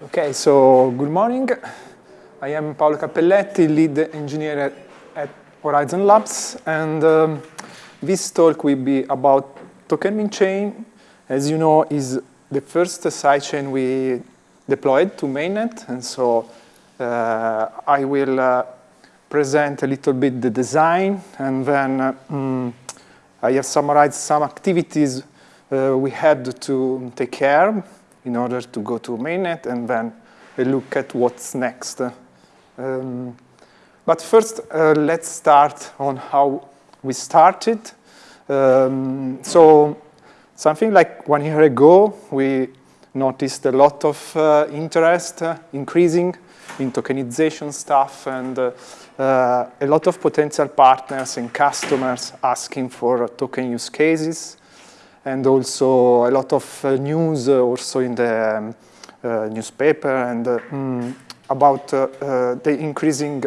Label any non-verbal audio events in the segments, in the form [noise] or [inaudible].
Okay, so good morning. I am Paolo Cappelletti, lead engineer at Horizen Labs, and um, this talk will be about Token chain. As you know, is the first sidechain we deployed to mainnet, and so uh, I will uh, present a little bit the design, and then uh, um, I have summarized some activities uh, we had to take care in order to go to mainnet and then look at what's next. Um, but first, uh, let's start on how we started. Um, so something like one year ago, we noticed a lot of uh, interest uh, increasing in tokenization stuff and uh, uh, a lot of potential partners and customers asking for token use cases and also a lot of uh, news uh, also in the um, uh, newspaper and mm, about the increasing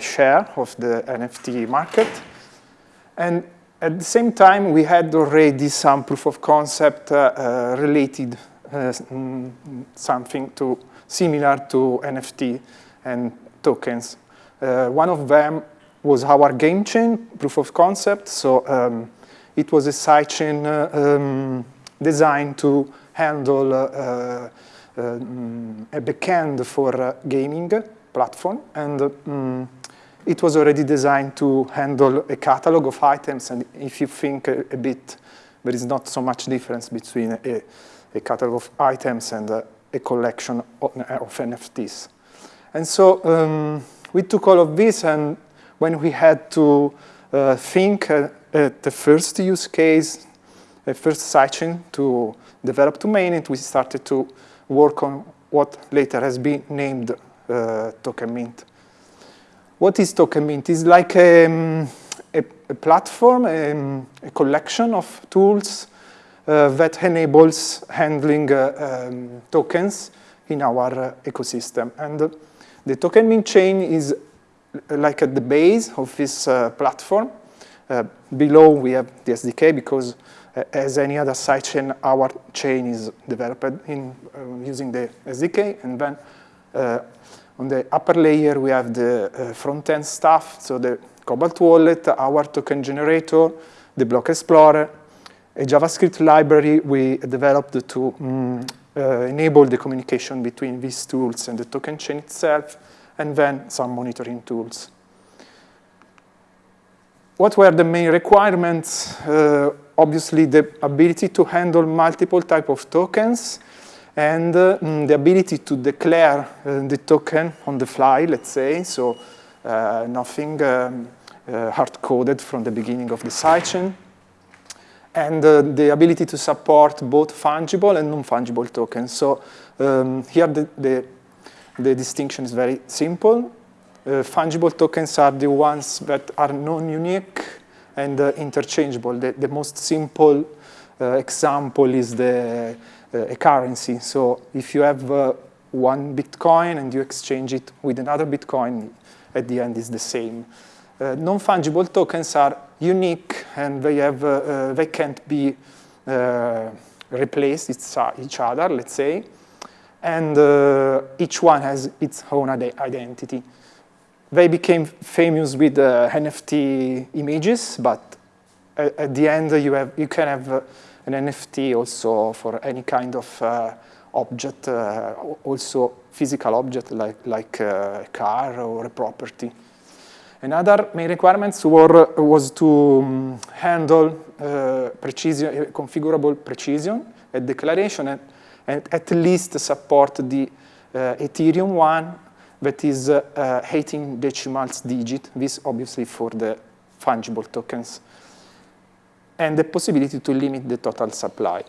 share of the NFT market. And at the same time, we had already some proof of concept related mm, something to similar to NFT and tokens. Uh, one of them was our game chain proof of concept. So um, it was a sidechain uh, um, designed to handle uh, um, a backend for gaming platform. And um, it was already designed to handle a catalog of items. And if you think a, a bit, there is not so much difference between a, a catalog of items and a, a collection of, of, NFTs. And so um, we took all of this, and when we had to uh, think uh, the first use case, the first sidechain to develop to mainnet, we started to work on what later has been named uh, Token Mint. What is Token Mint? It's like a, um, a, a platform, a, um, a, collection of tools uh, that enables handling uh, um, tokens in our uh, ecosystem. And uh, the Token Mint chain is like at the base of this uh, platform. Uh, below we have the SDK because uh, as any other sidechain, our chain is developed in uh, using the SDK. And then uh, on the upper layer, we have the uh, front-end stuff, so the Cobalt wallet, our token generator, the block explorer, a JavaScript library we developed to um, enable the communication between these tools and the token chain itself, and then some monitoring tools. What were the main requirements? Uh, obviously, the ability to handle multiple type of tokens and uh, mm, the ability to declare uh, the token on the fly, let's say, so uh, nothing um, uh, hard-coded from the beginning of the sidechain, and uh, the ability to support both fungible and non-fungible tokens. So um, here the, the, the distinction is very simple. Uh, fungible tokens are the ones that are non-unique and uh, interchangeable. The, the, most simple uh, example is the a currency. So if you have one Bitcoin and you exchange it with another Bitcoin, at the end is the same. Uh, non-fungible tokens are unique and they have uh, uh, they can't be replaced each other, let's say, and each one has its own identity they became famous with uh, NFT images, but at, at, the end you, have, you can have uh, an NFT also for any kind of uh, object, uh, also physical object like, like uh, a car or a property. Another main requirements were, was to um, handle uh, precision, configurable precision at declaration and, and at least support the Ethereum one that is uh, uh, 18 decimals digit, this obviously for the fungible tokens, and the possibility to limit the total supply.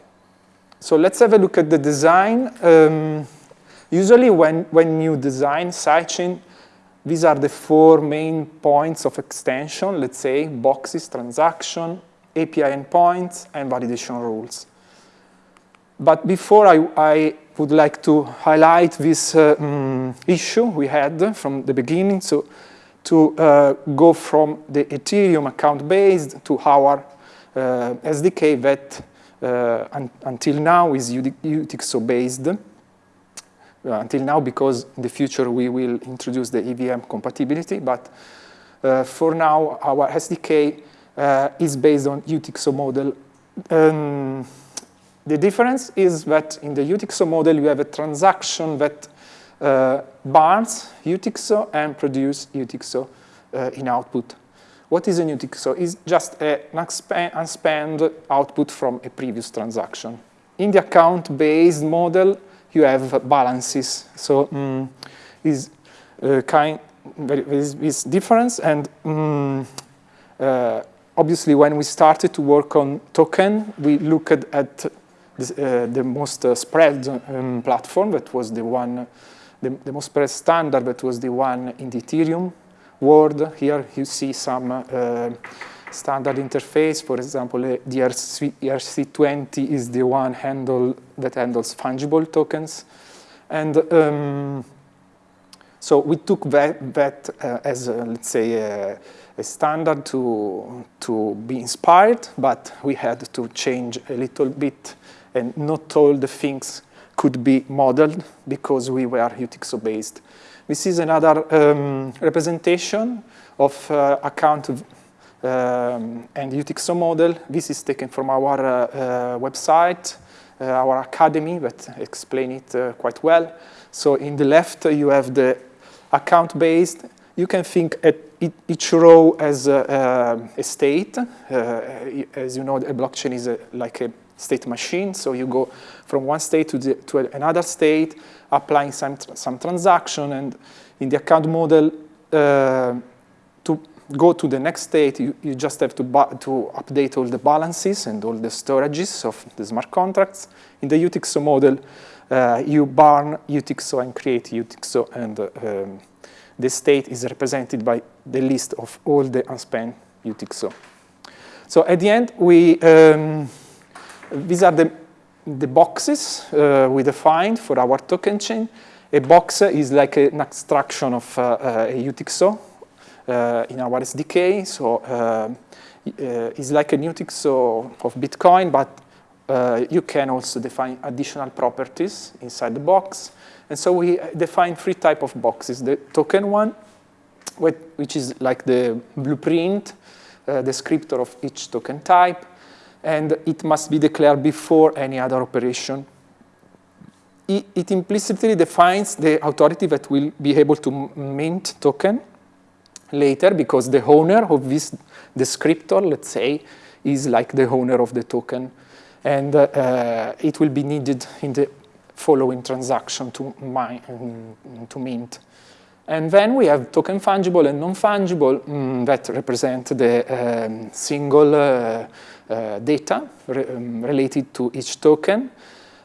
So let's have a look at the design. Um, usually when, when you design sidechain, these are the four main points of extension, let's say, boxes, transaction, API endpoints, and validation rules. But before I, I would like to highlight this uh, um, issue we had from the beginning. So to uh, go from the Ethereum account based to our uh, SDK that uh, un until now is UTXO based. uh, until now because in the future we will introduce the EVM compatibility, but uh, for now our SDK is based on UTXO model. Um, the difference is that in the UTXO model you have a transaction that uh, burns UTXO and produce UTXO uh, in output. What is a UTXO? It's just an unspent output from a previous transaction. In the account-based model, you have balances. So um, is uh, kind is, is difference and um, uh, obviously when we started to work on token, we looked at uh, the most uh, spread um, platform that was the one, the, the, most spread standard that was the one in the Ethereum world. Here you see some uh, standard interface. For example, the ERC, ERC20 is the one handle that handles fungible tokens. And um, so we took that, that uh, as, let's say, a, a, standard to, to be inspired, but we had to change a little bit and not all the things could be modeled because we were UTXO based. This is another um, representation of uh, account um, and UTXO model. This is taken from our uh, uh, website, uh, our academy that explain it uh, quite well. So in the left you have the account based. You can think at each row as a, a state. as you know, a blockchain is a, like a state machine. So you go from one state to, the, to another state, applying some, some transaction. And in the account model, uh, to go to the next state, you, you just have to, to update all the balances and all the storages of the smart contracts. In the UTXO model, uh, you burn UTXO and create UTXO, and uh, um, the state is represented by the list of all the unspent UTXO. So at the end, we um, these are the, the boxes uh, we defined for our token chain. A box is like an abstraction of uh, uh a UTXO uh, in our SDK. So uh, it's like a UTXO of Bitcoin, but you can also define additional properties inside the box. And so we define three type of boxes. The token one, which is like the blueprint, uh, descriptor of each token type and it must be declared before any other operation. It, it implicitly defines the authority that will be able to mint token later because the owner of this descriptor, let's say, is like the owner of the token. And uh, it will be needed in the following transaction to, mine, to mint. And then we have token fungible and non-fungible um, that represent the um, single uh, uh, data re um, related to each token.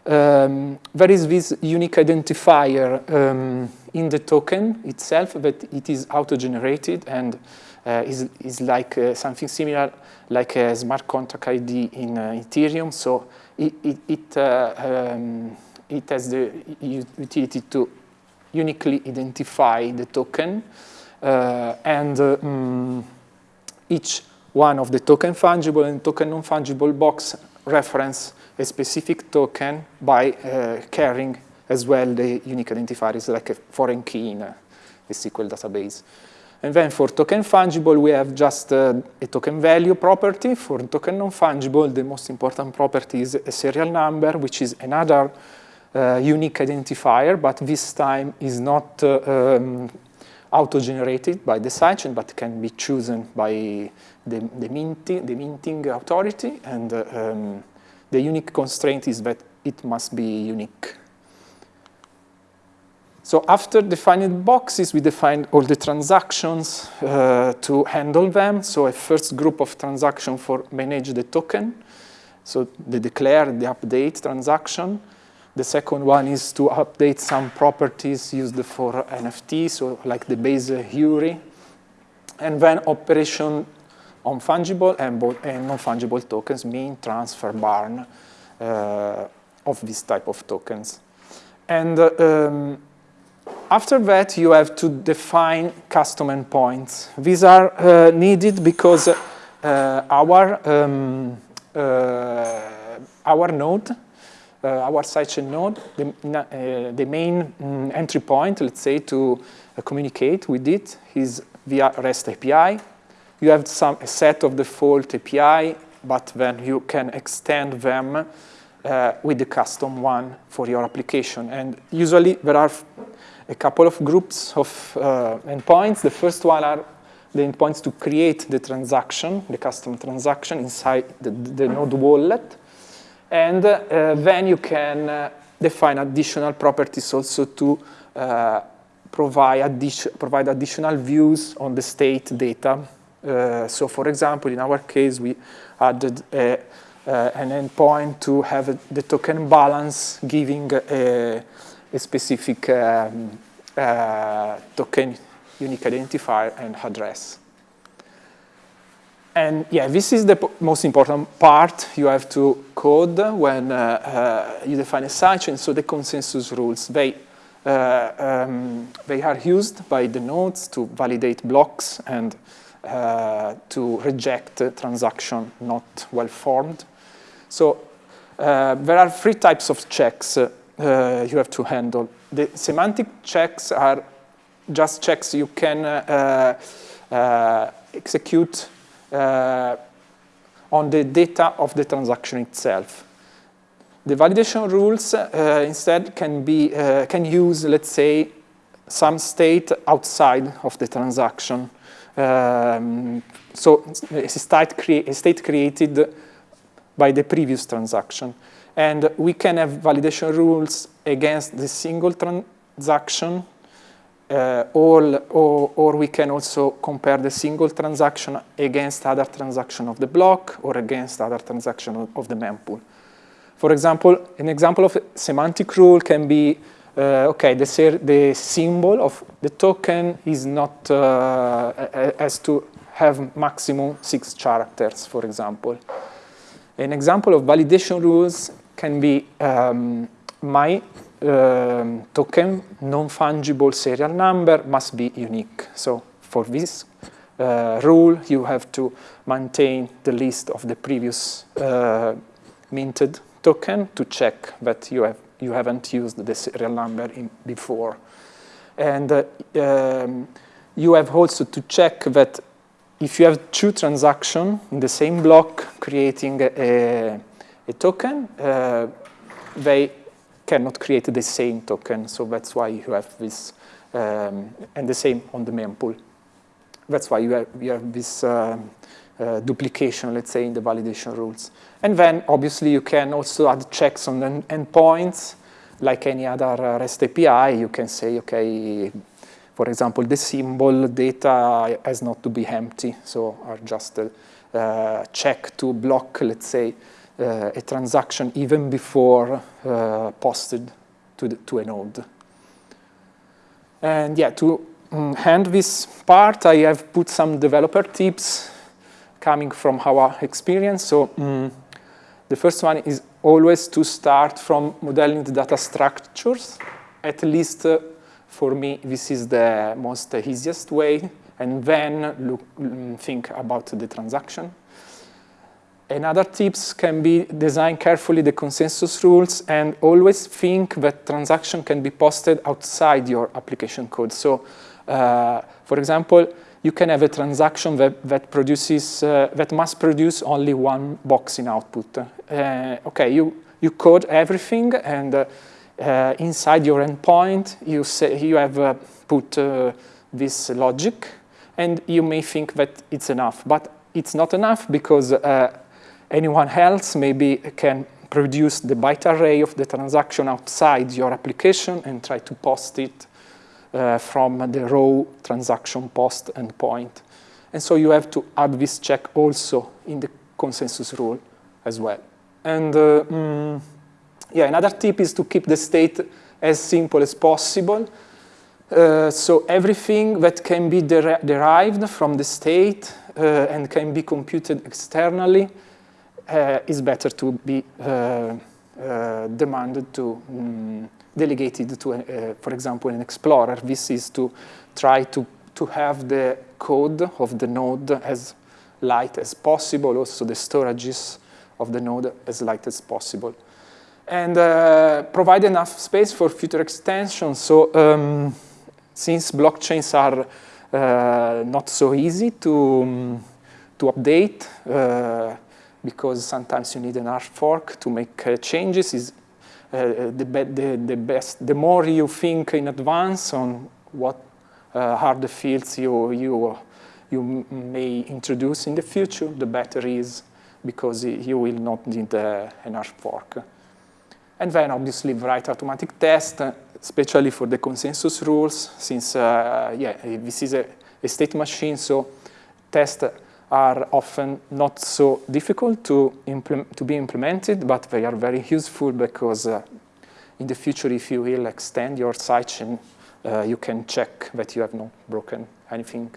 Um, there is this unique identifier um, in the token itself that it is auto-generated and uh, is, is like uh, something similar like a smart contract ID in uh, Ethereum. So it, it, it, uh, um, it has the utility to uniquely identify the token uh, and um, each one of the token fungible and token non-fungible box reference a specific token by uh, carrying as well the unique identifier is like a foreign key in a, a SQL database. And then for token fungible, we have just uh, a token value property. For token non-fungible, the most important property is a serial number, which is another unique identifier, but this time is not uh, um, auto-generated by the sidechain, but can be chosen by the, the, minting, the minting authority, and uh, um, the unique constraint is that it must be unique. So after defining boxes, we defined all the transactions uh, to handle them. So a first group of transactions for manage the token. So the declare, the update transaction. The second one is to update some properties used for NFT, so like the base URI. And then operation on fungible and, and non-fungible tokens, mean, transfer, burn, uh, of this type of tokens. And um, after that, you have to define custom endpoints. These are uh, needed because uh, our, um, uh, our node our sidechain node, the, uh, the main um, entry point, let's say, to uh, communicate with it is via REST API. You have some a set of default API, but then you can extend them uh, with the custom one for your application. And usually there are a couple of groups of uh, endpoints. The first one are the endpoints to create the transaction, the custom transaction inside the, the node wallet. And uh, then you can uh, define additional properties also to uh, provide, addi provide additional views on the state data. So for example, in our case, we added a, an endpoint to have the token balance giving a, a specific um, token unique identifier and address. And yeah, this is the most important part you have to code when uh, uh, you define a sidechain. So the consensus rules, they, uh, um, they are used by the nodes to validate blocks and uh, to reject a transaction not well formed. So uh, there are three types of checks uh, you have to handle. The semantic checks are just checks you can execute on the data of the transaction itself. The validation rules uh, instead can be uh, can use, let's say, some state outside of the transaction. Um, so a state, crea a state created by the previous transaction. And we can have validation rules against the single transaction uh, or, or, or, we can also compare the single transaction against other transaction of the block or against other transaction of the mempool. For example, an example of semantic rule can be, uh, okay, the, the, symbol of the token is not, uh, has to have maximum six characters, for example. An example of validation rules can be um, my um, token non-fungible serial number must be unique. So for this uh, rule, you have to maintain the list of the previous uh, minted token to check that you, have, you haven't used the serial number before. And uh, um, you have also to check that if you have two transactions in the same block creating a, a token, uh, they cannot create the same token. So that's why you have this, um, and the same on the mempool. That's why you have, you have this uh, uh, duplication, let's say, in the validation rules. And then, obviously, you can also add checks on the endpoints. Like any other uh, REST API, you can say, OK, for example, the symbol data has not to be empty. So are just a uh, check to block, let's say, uh, a transaction even before uh, posted to, the, to a node. And yeah, to um, hand this part, I have put some developer tips coming from our experience. So um, the first one is always to start from modeling the data structures. At least uh, for me, this is the most uh, easiest way. And then look, um, think about the transaction. Another tips can be design carefully the consensus rules and always think that transaction can be posted outside your application code. So, uh, for example, you can have a transaction that, that produces, uh, that must produce only one box in output. Uh, okay, you, you code everything and uh, uh, inside your endpoint, you, say, you have uh, put this logic and you may think that it's enough, but it's not enough because anyone else maybe can produce the byte array of the transaction outside your application and try to post it uh, from the raw transaction post endpoint. And so you have to add this check also in the consensus rule as well. And uh, mm, yeah, another tip is to keep the state as simple as possible. Uh, so everything that can be der derived from the state uh, and can be computed externally uh, is better to be uh, uh, demanded to um, delegated to, uh, for example, an explorer. This is to try to, to have the code of the node as light as possible, also the storages of the node as light as possible. and uh, provide enough space for future extensions. So um, since blockchains are uh, not so easy to, um, to update, because sometimes you need an hard fork to make uh, changes, is uh, the, the, the, best, the more you think in advance on what uh, the fields you, you, you may introduce in the future, the better is because you will not need uh, an hard fork. And then obviously write automatic test, especially for the consensus rules, since uh, yeah, this is a, a, state machine, so tests are often not so difficult to, to be implemented, but they are very useful because uh, in the future, if you will extend your sidechain, uh, you can check that you have not broken anything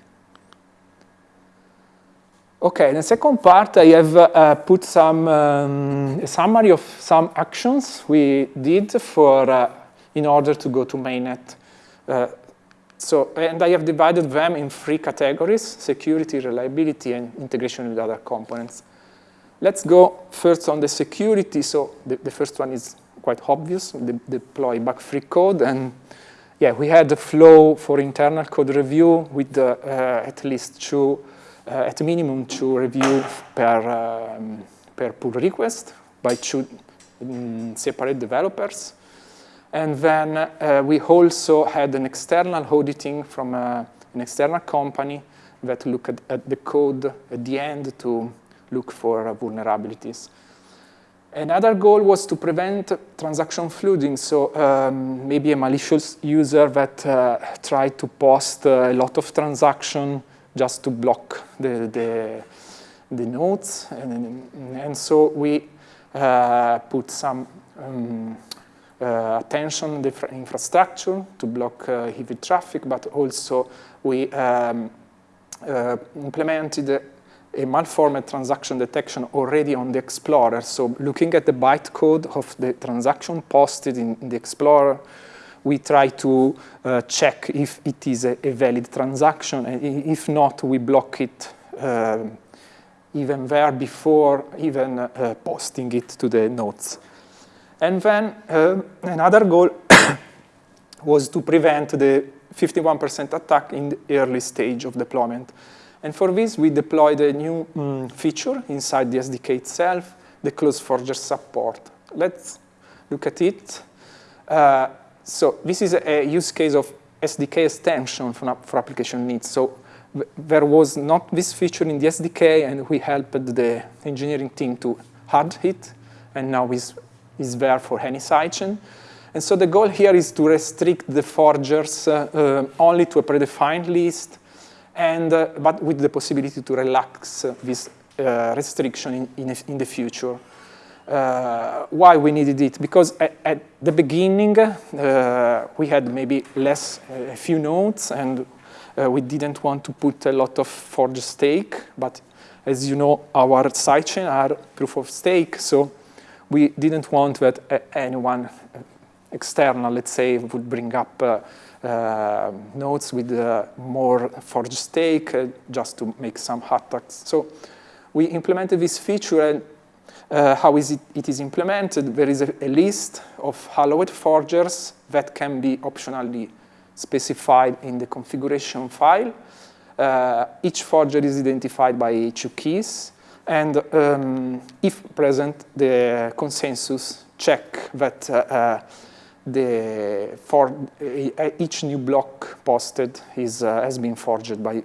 Okay, in the second part, I have uh, put some um, summary of some actions we did for uh, in order to go to mainnet. So, and I have divided them in three categories: security, reliability, and integration with other components. Let's go first on the security. So, the, the first one is quite obvious: de deploy bug-free code, and yeah, we had a flow for internal code review with uh, at least two uh, at minimum two review per, um, per pull request by two um, separate developers. And then uh, we also had an external auditing from uh, an external company that looked at, at, the code at the end to look for uh, vulnerabilities. Another goal was to prevent transaction flooding, so um, maybe a malicious user that uh, tried to post a lot of transaction just to block the, the, the nodes. And, and so we uh, put some um, uh, attention infrastructure to block uh, heavy traffic, but also we um, uh, implemented a malformed transaction detection already on the Explorer. So looking at the bytecode of the transaction posted in, in the Explorer, we try to uh, check if it is a, a, valid transaction, and if not, we block it uh, even there before even uh, posting it to the nodes. And then uh, another goal [coughs] was to prevent the 51% attack in the early stage of deployment. And for this, we deployed a new um, feature inside the SDK itself, the close forger support. Let's look at it. Uh, so this is a use case of SDK extension for, for application needs. So there was not this feature in the SDK, and we helped the engineering team to add it, and now is is there for any sidechain. And so the goal here is to restrict the forgers uh, uh, only to a predefined list, and uh, but with the possibility to relax this uh, restriction in, in, in the future uh, why we needed it. Because at, at the beginning, uh, we had maybe less, a few nodes, and we didn't want to put a lot of forge stake. But as you know, our sidechain are proof of stake, so we didn't want that anyone external, let's say, would bring up uh, uh, nodes with uh, more forged stake just to make some attacks. So we implemented this feature and uh, how is it, it is implemented, there is a, a, list of allowed forgers that can be optionally specified in the configuration file. Uh, each forger is identified by two keys, and um, if present, the consensus check that uh, uh the for uh, each new block posted is, uh, has been forged by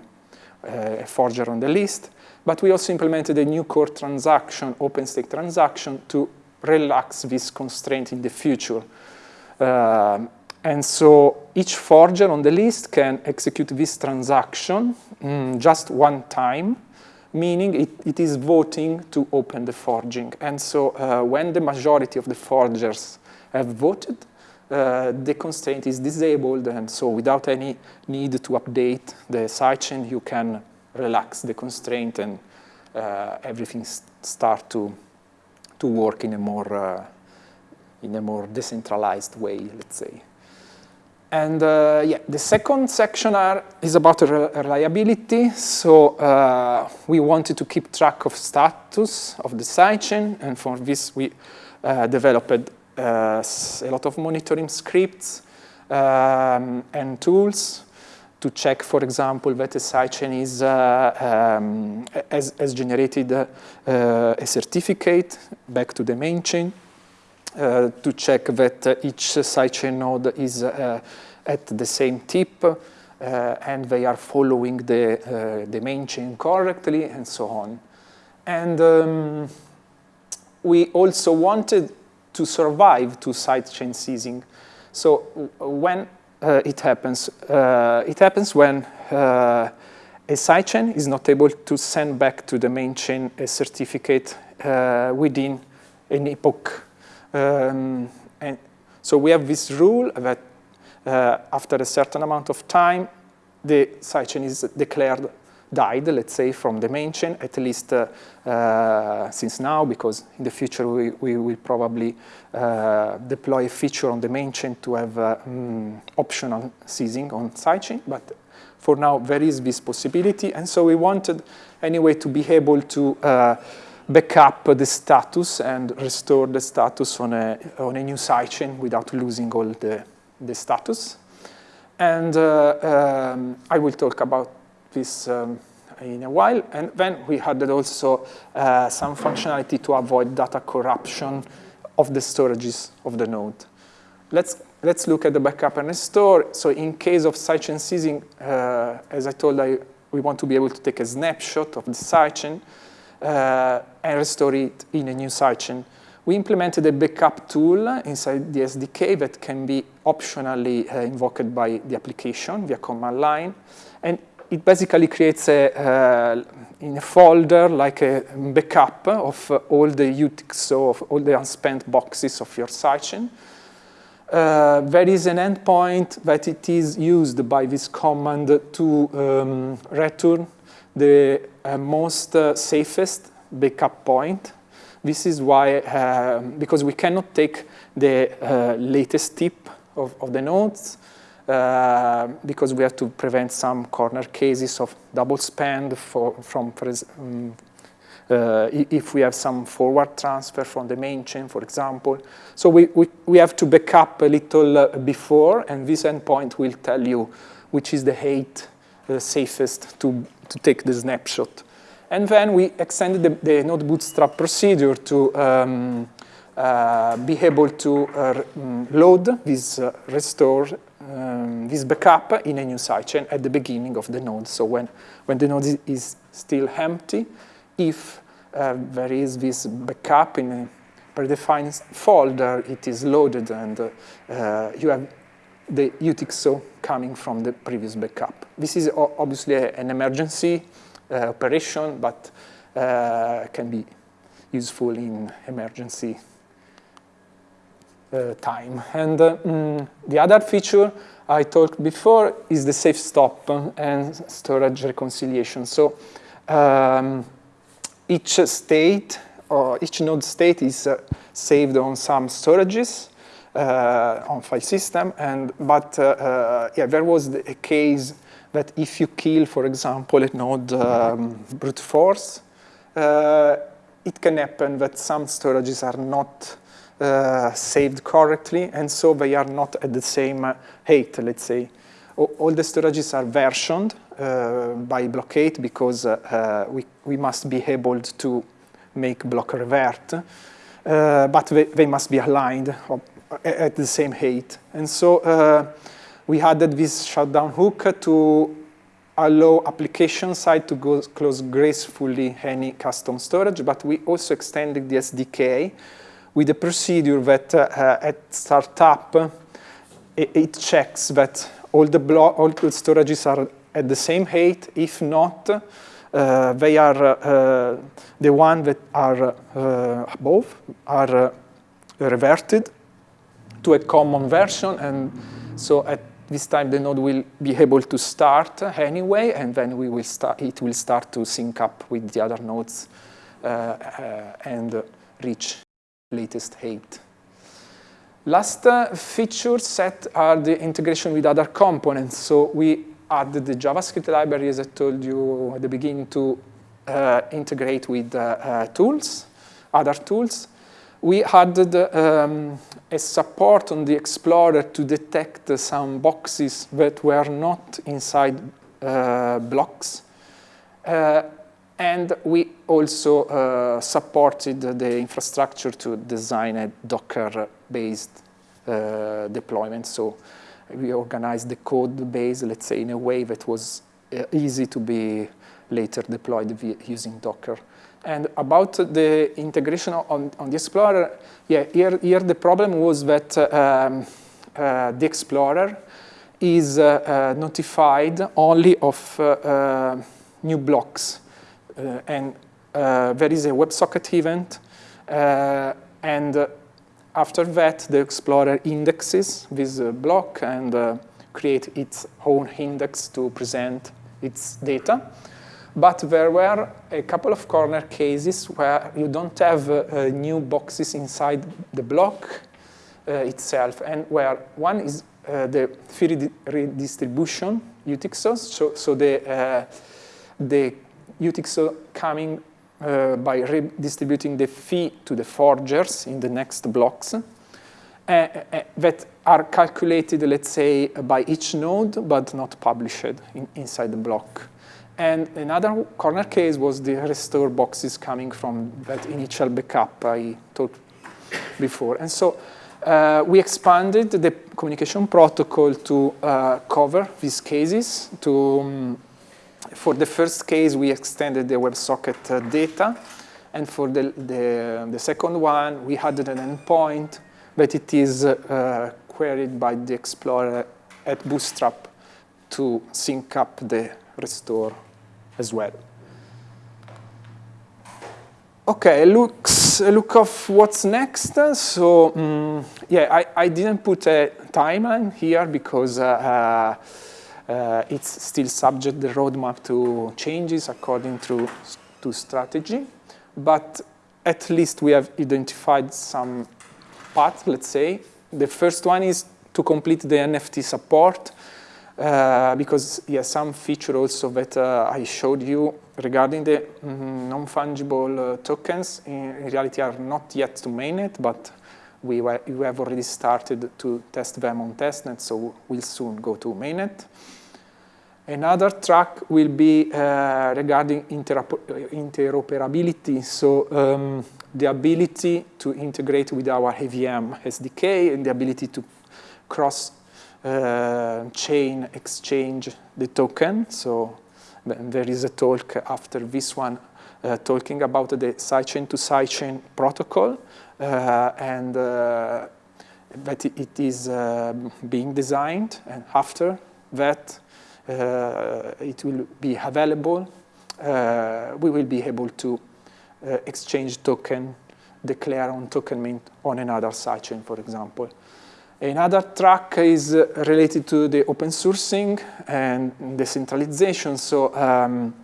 a forger on the list. But we also implemented a new core transaction, OpenStake transaction, to relax this constraint in the future. Uh, and so each forger on the list can execute this transaction mm, just one time, meaning it, it is voting to open the forging. And so uh, when the majority of the forgers have voted, uh, the constraint is disabled, and so without any need to update the sidechain, you can relax the constraint and uh, everything start to to work in a more uh, in a more decentralized way, let's say. And uh, yeah, the second section are, is about reliability. So uh, we wanted to keep track of status of the sidechain, and for this we uh, developed a lot of monitoring scripts um, and tools to check, for example, that a sidechain is, uh, um, has, has, generated uh, a certificate back to the main chain, uh, to check that each sidechain node is at the same tip, and they are following the, the main chain correctly, and so on. And um, we also wanted to survive to sidechain seizing. So when uh, it happens, uh, it happens when uh, a sidechain is not able to send back to the main chain a certificate within an epoch. Um, and so we have this rule that uh, after a certain amount of time, the sidechain is declared died, let's say, from the main chain, at least uh, uh, since now, because in the future we, we will probably uh, deploy a feature on the main chain to have um, optional seizing on sidechain. But for now, there is this possibility. And so we wanted, anyway, to be able to uh, back up the status and restore the status on a, on a new sidechain without losing all the, the status. And uh, um, I will talk about this um, in a while. And then we added also uh, some functionality to avoid data corruption of the storages of the node. Let's, let's look at the backup and restore. So in case of sidechain seizing, uh, as I told you, we want to be able to take a snapshot of the sidechain and restore it in a new sidechain. We implemented a backup tool inside the SDK that can be optionally uh, invoked by the application via command line. And it basically creates a, uh, in a folder like a backup of uh, all the UTXO, of all the unspent boxes of your sidechain. Uh, there is an endpoint that it is used by this command to um, return the uh, most uh, safest backup point. This is why, uh, because we cannot take the latest tip of, of the nodes, uh, because we have to prevent some corner cases of double spend for, from, for, um, uh, if we have some forward transfer from the main chain, for example. So we, we, we have to back up a little uh, before, and this endpoint will tell you which is the height the safest to, to take the snapshot. And then we extended the, the node bootstrap procedure to um, uh, be able to uh, mm, load this uh, restore um, this backup in a new sidechain at the beginning of the node. So when, when the node is still empty, if uh, there is this backup in a predefined folder, it is loaded and uh, you have the UTXO coming from the previous backup. This is obviously an emergency uh, operation, but can be useful in emergency uh, time. And uh, mm, the other feature I talked before is the safe stop and storage reconciliation. So um, each state or each node state is uh, saved on some storages uh, on file system. And but uh, uh, yeah, there was a case that if you kill, for example, a node um, brute force, it can happen that some storages are not uh, saved correctly, and so they are not at the same uh, height, let's say. All the storages are versioned uh, by block ID because uh, uh, we, we must be able to make block revert, uh, but they, they, must be aligned at the same height. And so we added this shutdown hook to allow application side to go close gracefully any custom storage, but we also extended the SDK with a procedure that uh, at startup, it, checks that all the, all storages are at the same height. If not, uh, they are uh, the ones that are uh, above are uh, reverted to a common version. And so at this time, the node will be able to start anyway, and then we will start, it will start to sync up with the other nodes uh, and reach latest height. Last uh, feature set are the integration with other components. So we added the JavaScript library, as I told you at the beginning, to uh, integrate with uh, uh tools, other tools. we added um, a support on the Explorer to detect some boxes that were not inside uh, blocks. Uh, and we also uh, supported the infrastructure to design a Docker-based uh, deployment. So we organized the code base, let's say, in a way that was uh, easy to be later deployed using Docker. And about the integration on, on the Explorer, yeah, here, here the problem was that um, uh, the Explorer is uh, uh, notified only of uh, new blocks. And there is a WebSocket event, and after that, the Explorer indexes this block and create its own index to present its data. But there were a couple of corner cases where you don't have uh, new boxes inside the block uh, itself, and where one is uh, the fee redistribution UTXOs, so, so the, uh, the UTXO coming uh, by redistributing the fee to the forgers in the next blocks, uh, that are calculated, let's say, by each node, but not published in, inside the block. And another corner case was the restore boxes coming from that initial backup I talked before. And so uh, we expanded the communication protocol to uh, cover these cases. To, um, for the first case, we extended the WebSocket uh, data. And for the, the, the, second one, we added an endpoint, but it is uh, queried by the Explorer at Bootstrap to sync up the restore as well. Okay, looks a look of what's next. So um, yeah, I, I didn't put a timeline here because uh, uh, uh, it's still subject the roadmap to changes according to to strategy. But at least we have identified some paths. Let's say the first one is to complete the NFT support. Uh, because yeah, some feature also that uh, I showed you regarding the mm, non-fungible uh, tokens in, in, reality are not yet to mainnet, but we, we have already started to test them on testnet, so we'll soon go to mainnet. Another track will be uh, regarding interoperability, so um, the ability to integrate with our AVM SDK and the ability to cross uh, chain exchange the token. So there is a talk after this one uh, talking about the sidechain to sidechain protocol and uh, that it is uh, being designed and after that uh, it will be available we will be able to exchange token declare on token mint on another sidechain for example Another track is related to the open sourcing and decentralization. So um,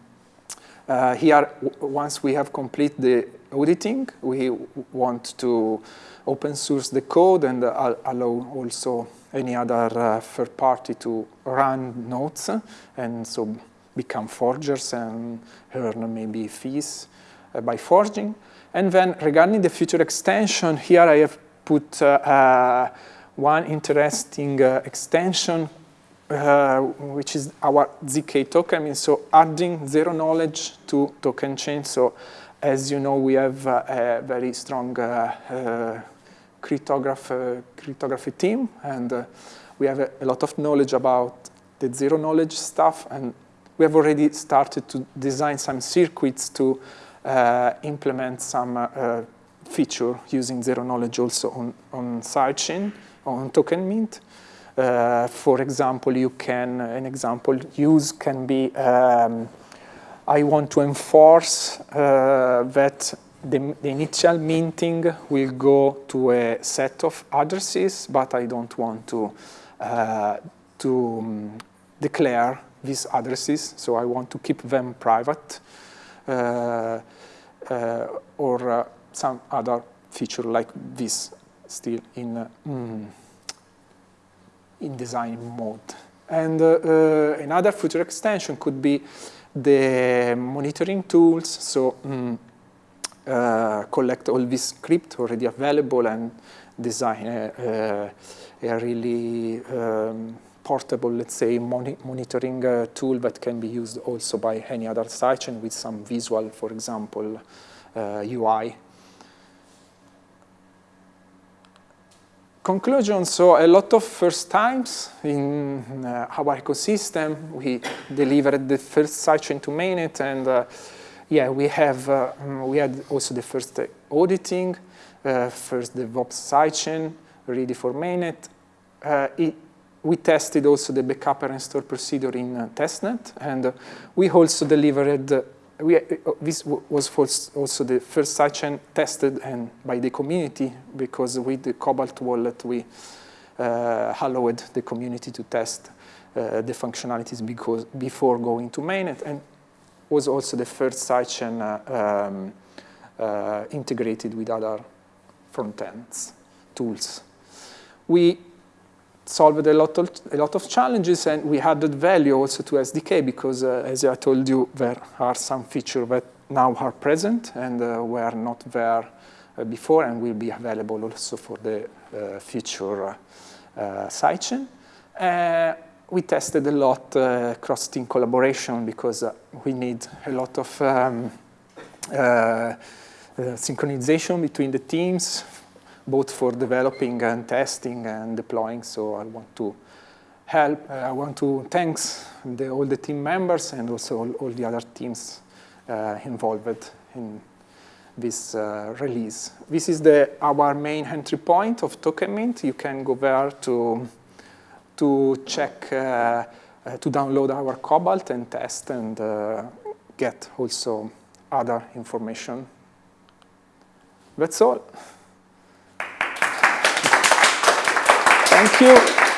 uh, here, once we have complete the auditing, we want to open source the code and uh, allow also any other uh, third party to run nodes and so become forgers and earn maybe fees uh, by forging. And then regarding the future extension, here I have put uh, uh, one interesting extension, uh, which is our ZK token. I mean, so adding zero knowledge to token chain. So as you know, we have uh, a very strong uh, uh, cryptography, cryptography team, and uh, we have a, a, lot of knowledge about the zero knowledge stuff, and we have already started to design some circuits to implement some feature using zero knowledge also on, on sidechain on token mint. Uh, for example, you can, an example use can be, um, I want to enforce uh, that the, the, initial minting will go to a set of addresses, but I don't want to, uh, to um, declare these addresses, so I want to keep them private, uh, uh, or uh, some other feature like this still in, mm, in design mode. And uh, uh, another future extension could be the monitoring tools. So um, uh, collect all this script already available and design a, a, a really um, portable, let's say, moni monitoring uh, tool that can be used also by any other sidechain with some visual, for example, UI. Conclusion, so a lot of first times in uh, our ecosystem. We delivered the first sidechain to mainnet, and uh, yeah, we have uh, we had also the first auditing, uh, first DevOps sidechain ready for mainnet. Uh, it, we tested also the backup and restore procedure in uh, testnet, and we also delivered we, uh, this was also the first sidechain tested and by the community because with the Cobalt wallet we uh, allowed the community to test uh, the functionalities because before going to mainnet and was also the first sidechain uh, um, uh, integrated with other front ends tools. We solved a lot of a lot of challenges, and we added value also to SDK because, uh, as I told you, there are some features that now are present and uh, were not there uh, before, and will be available also for the uh, future uh, uh, sidechain. we tested a lot cross-team collaboration because we need a lot of um, synchronization between the teams both for developing and testing and deploying. So I want to help. Uh, I want to thanks the, all the team members and also all, all the other teams uh, involved in this uh, release. This is the, our main entry point of Token Mint. You can go there to, to check, uh, uh, to download our Cobalt and test and uh, get also other information. That's all. Thank you.